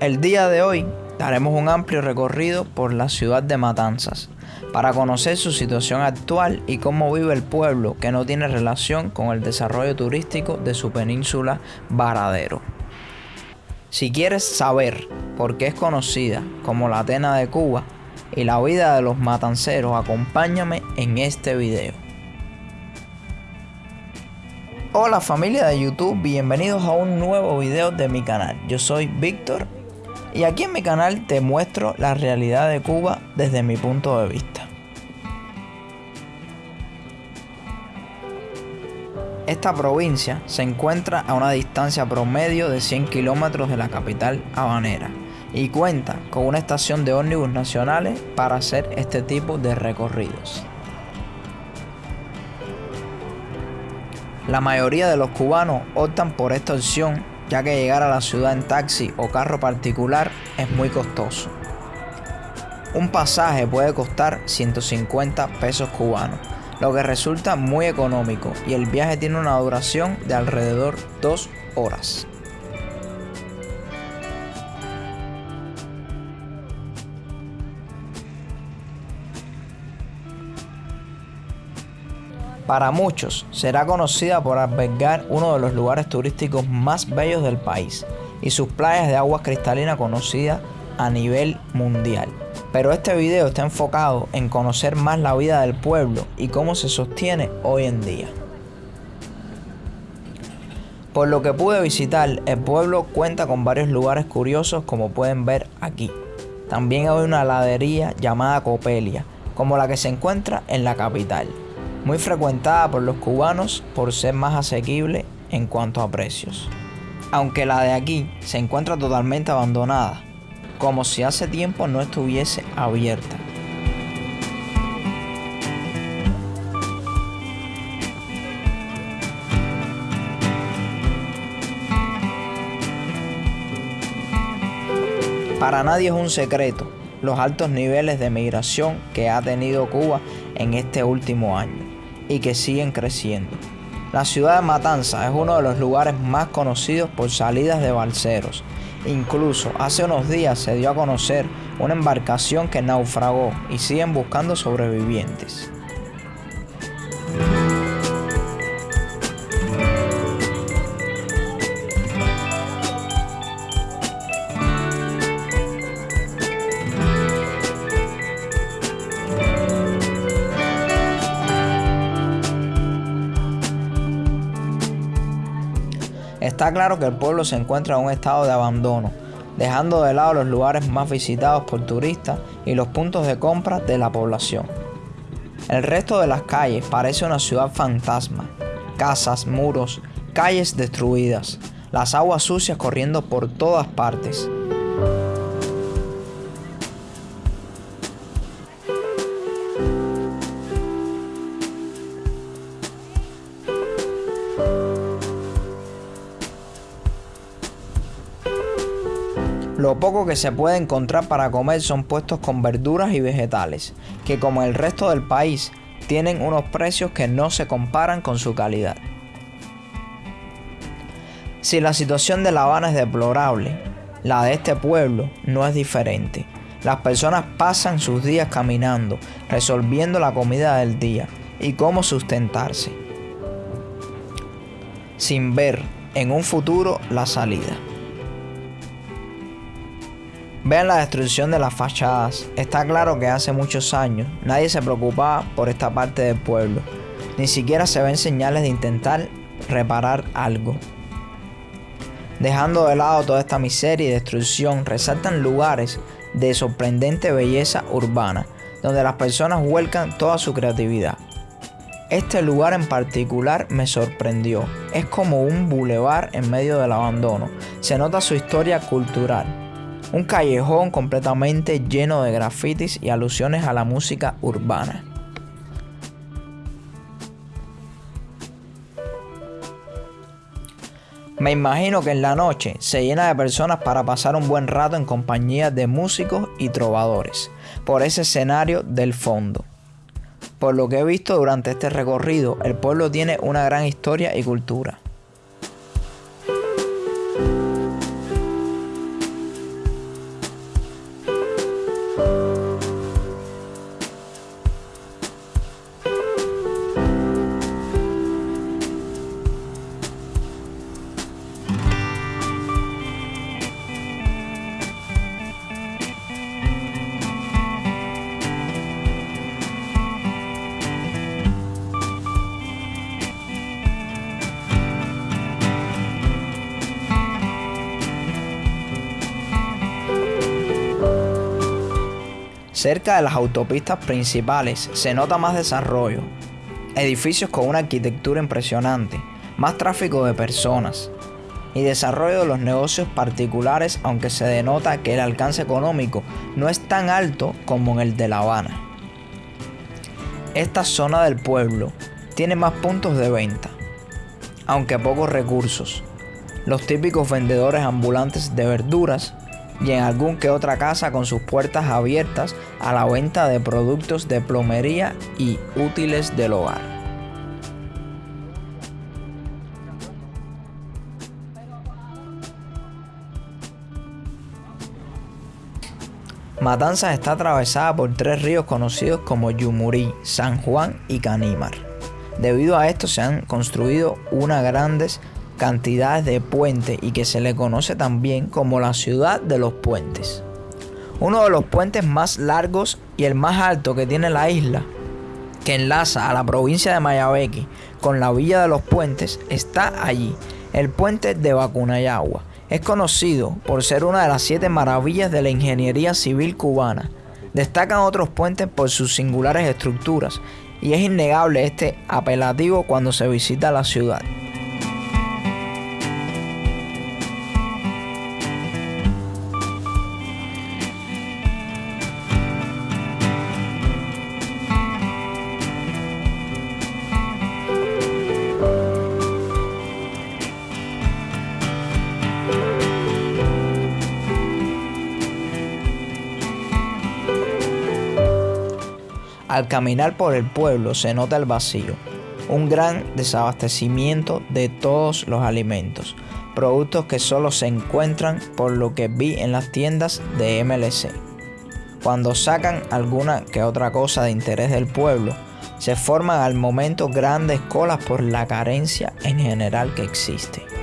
El día de hoy daremos un amplio recorrido por la ciudad de Matanzas para conocer su situación actual y cómo vive el pueblo que no tiene relación con el desarrollo turístico de su península Varadero. Si quieres saber por qué es conocida como la Atena de Cuba y la vida de los matanceros, acompáñame en este video. Hola familia de YouTube, bienvenidos a un nuevo video de mi canal. Yo soy Víctor y aquí en mi canal te muestro la realidad de Cuba desde mi punto de vista. Esta provincia se encuentra a una distancia promedio de 100 kilómetros de la capital habanera y cuenta con una estación de ómnibus nacionales para hacer este tipo de recorridos. La mayoría de los cubanos optan por esta opción ya que llegar a la ciudad en taxi o carro particular es muy costoso. Un pasaje puede costar 150 pesos cubanos, lo que resulta muy económico y el viaje tiene una duración de alrededor 2 horas. Para muchos será conocida por albergar uno de los lugares turísticos más bellos del país y sus playas de aguas cristalinas conocidas a nivel mundial. Pero este video está enfocado en conocer más la vida del pueblo y cómo se sostiene hoy en día. Por lo que pude visitar, el pueblo cuenta con varios lugares curiosos como pueden ver aquí. También hay una heladería llamada Copelia, como la que se encuentra en la capital muy frecuentada por los cubanos por ser más asequible en cuanto a precios. Aunque la de aquí se encuentra totalmente abandonada, como si hace tiempo no estuviese abierta. Para nadie es un secreto los altos niveles de migración que ha tenido Cuba en este último año y que siguen creciendo. La ciudad de Matanza es uno de los lugares más conocidos por salidas de balseros. Incluso hace unos días se dio a conocer una embarcación que naufragó y siguen buscando sobrevivientes. Está claro que el pueblo se encuentra en un estado de abandono, dejando de lado los lugares más visitados por turistas y los puntos de compra de la población. El resto de las calles parece una ciudad fantasma. Casas, muros, calles destruidas, las aguas sucias corriendo por todas partes. Lo poco que se puede encontrar para comer son puestos con verduras y vegetales, que como el resto del país tienen unos precios que no se comparan con su calidad. Si la situación de La Habana es deplorable, la de este pueblo no es diferente. Las personas pasan sus días caminando, resolviendo la comida del día y cómo sustentarse, sin ver en un futuro la salida. Vean la destrucción de las fachadas. Está claro que hace muchos años nadie se preocupaba por esta parte del pueblo. Ni siquiera se ven señales de intentar reparar algo. Dejando de lado toda esta miseria y destrucción, resaltan lugares de sorprendente belleza urbana, donde las personas vuelcan toda su creatividad. Este lugar en particular me sorprendió. Es como un bulevar en medio del abandono. Se nota su historia cultural un callejón completamente lleno de grafitis y alusiones a la música urbana. Me imagino que en la noche se llena de personas para pasar un buen rato en compañía de músicos y trovadores, por ese escenario del fondo. Por lo que he visto durante este recorrido, el pueblo tiene una gran historia y cultura. Cerca de las autopistas principales se nota más desarrollo, edificios con una arquitectura impresionante, más tráfico de personas y desarrollo de los negocios particulares, aunque se denota que el alcance económico no es tan alto como en el de La Habana. Esta zona del pueblo tiene más puntos de venta, aunque pocos recursos. Los típicos vendedores ambulantes de verduras y en algún que otra casa con sus puertas abiertas a la venta de productos de plomería y útiles del hogar. Matanzas está atravesada por tres ríos conocidos como Yumurí, San Juan y Canímar. Debido a esto se han construido unas grandes cantidades de puentes y que se le conoce también como la ciudad de los puentes. Uno de los puentes más largos y el más alto que tiene la isla, que enlaza a la provincia de Mayabeque con la villa de los puentes, está allí, el puente de Vacunayagua es conocido por ser una de las siete maravillas de la ingeniería civil cubana. Destacan otros puentes por sus singulares estructuras y es innegable este apelativo cuando se visita la ciudad. Al caminar por el pueblo se nota el vacío, un gran desabastecimiento de todos los alimentos, productos que solo se encuentran por lo que vi en las tiendas de MLC. Cuando sacan alguna que otra cosa de interés del pueblo, se forman al momento grandes colas por la carencia en general que existe.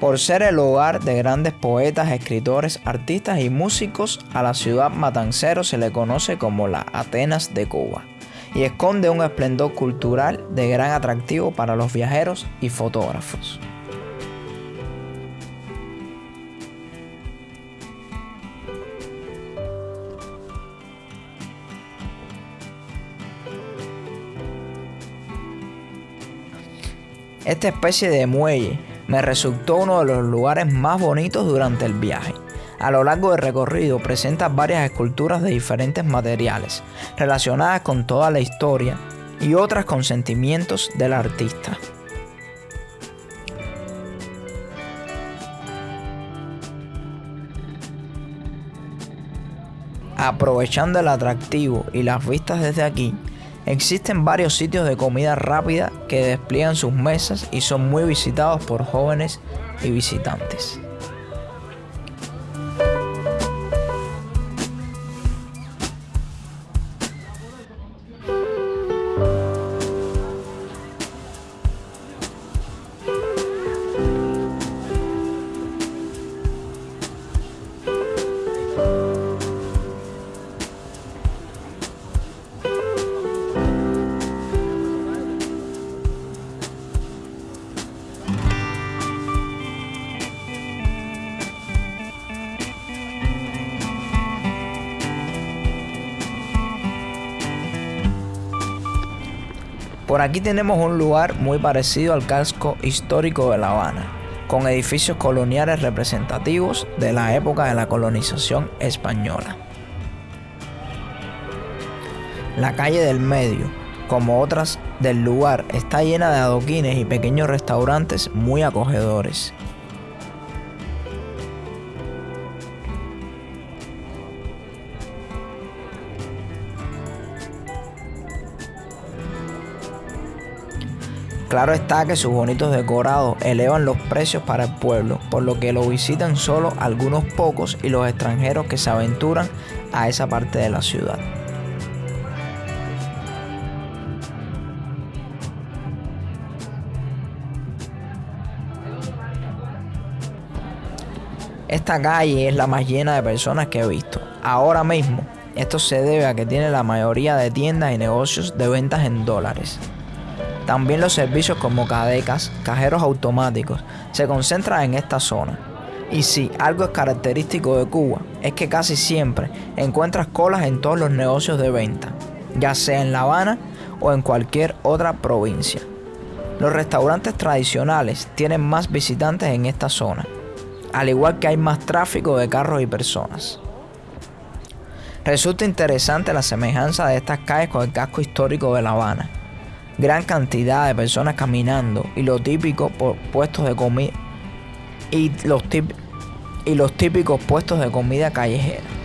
Por ser el hogar de grandes poetas, escritores, artistas y músicos, a la ciudad matancero se le conoce como la Atenas de Cuba y esconde un esplendor cultural de gran atractivo para los viajeros y fotógrafos. Esta especie de muelle me resultó uno de los lugares más bonitos durante el viaje. A lo largo del recorrido presenta varias esculturas de diferentes materiales, relacionadas con toda la historia y otras con sentimientos del artista. Aprovechando el atractivo y las vistas desde aquí, Existen varios sitios de comida rápida que despliegan sus mesas y son muy visitados por jóvenes y visitantes. Por aquí tenemos un lugar muy parecido al casco histórico de La Habana, con edificios coloniales representativos de la época de la colonización española. La calle del medio, como otras del lugar, está llena de adoquines y pequeños restaurantes muy acogedores. Claro está que sus bonitos decorados elevan los precios para el pueblo, por lo que lo visitan solo algunos pocos y los extranjeros que se aventuran a esa parte de la ciudad. Esta calle es la más llena de personas que he visto. Ahora mismo, esto se debe a que tiene la mayoría de tiendas y negocios de ventas en dólares. También los servicios como cadecas, cajeros automáticos, se concentran en esta zona. Y si algo es característico de Cuba, es que casi siempre encuentras colas en todos los negocios de venta, ya sea en La Habana o en cualquier otra provincia. Los restaurantes tradicionales tienen más visitantes en esta zona, al igual que hay más tráfico de carros y personas. Resulta interesante la semejanza de estas calles con el casco histórico de La Habana, gran cantidad de personas caminando y lo típico por puestos de comida los, y los típicos puestos de comida callejera.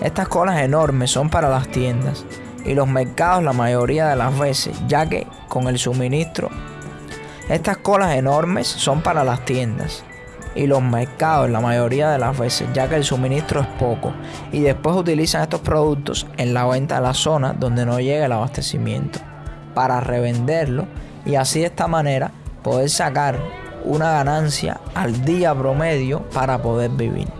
Estas colas enormes son para las tiendas y los mercados la mayoría de las veces, ya que con el suministro, estas colas enormes son para las tiendas y los mercados la mayoría de las veces, ya que el suministro es poco y después utilizan estos productos en la venta de la zona donde no llega el abastecimiento para revenderlo y así de esta manera poder sacar una ganancia al día promedio para poder vivir.